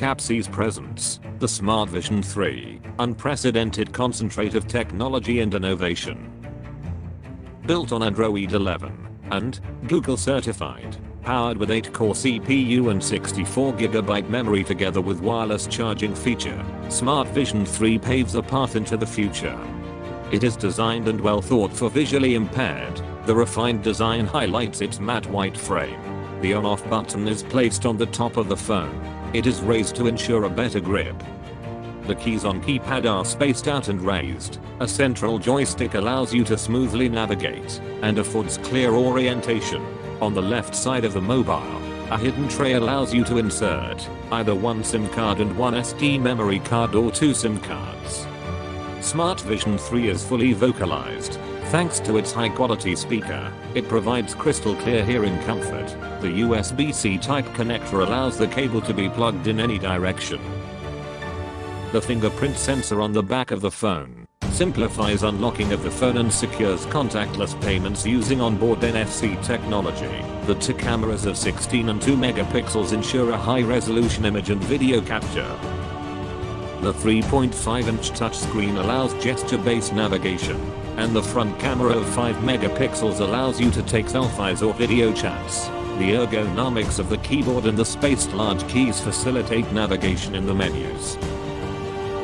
Kapsys presence, the Smart Vision 3, unprecedented concentrate of technology and innovation. Built on Android 11 and Google certified, powered with 8-core CPU and 64GB memory together with wireless charging feature, Smart Vision 3 paves a path into the future. It is designed and well thought for visually impaired, the refined design highlights its matte white frame. The on-off button is placed on the top of the phone. It is raised to ensure a better grip. The keys on keypad are spaced out and raised. A central joystick allows you to smoothly navigate and affords clear orientation. On the left side of the mobile, a hidden tray allows you to insert either one SIM card and one SD memory card or two SIM cards. Smart Vision 3 is fully vocalized. Thanks to its high quality speaker, it provides crystal clear hearing comfort. The USB-C type connector allows the cable to be plugged in any direction. The fingerprint sensor on the back of the phone simplifies unlocking of the phone and secures contactless payments using onboard NFC technology. The two cameras of 16 and 2 megapixels ensure a high resolution image and video capture. The 3.5 inch touchscreen allows gesture-based navigation, and the front camera of 5 megapixels allows you to take selfies or video chats. The ergonomics of the keyboard and the spaced large keys facilitate navigation in the menus.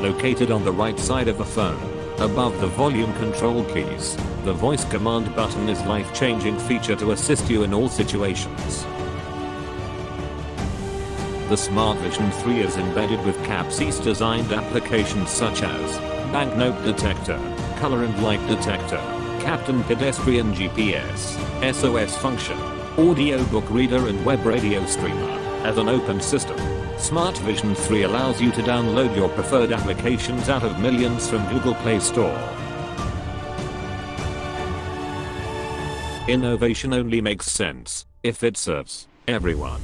Located on the right side of the phone, above the volume control keys, the voice command button is life-changing feature to assist you in all situations. The Smart Vision 3 is embedded with Kapsys designed applications such as banknote detector, color and light detector, Kapten pedestrian GPS, SOS function, audiobook reader and web radio streamer. As an open system, Smart Vision 3 allows you to download your preferred applications out of millions from Google Play Store. Innovation only makes sense if it serves everyone.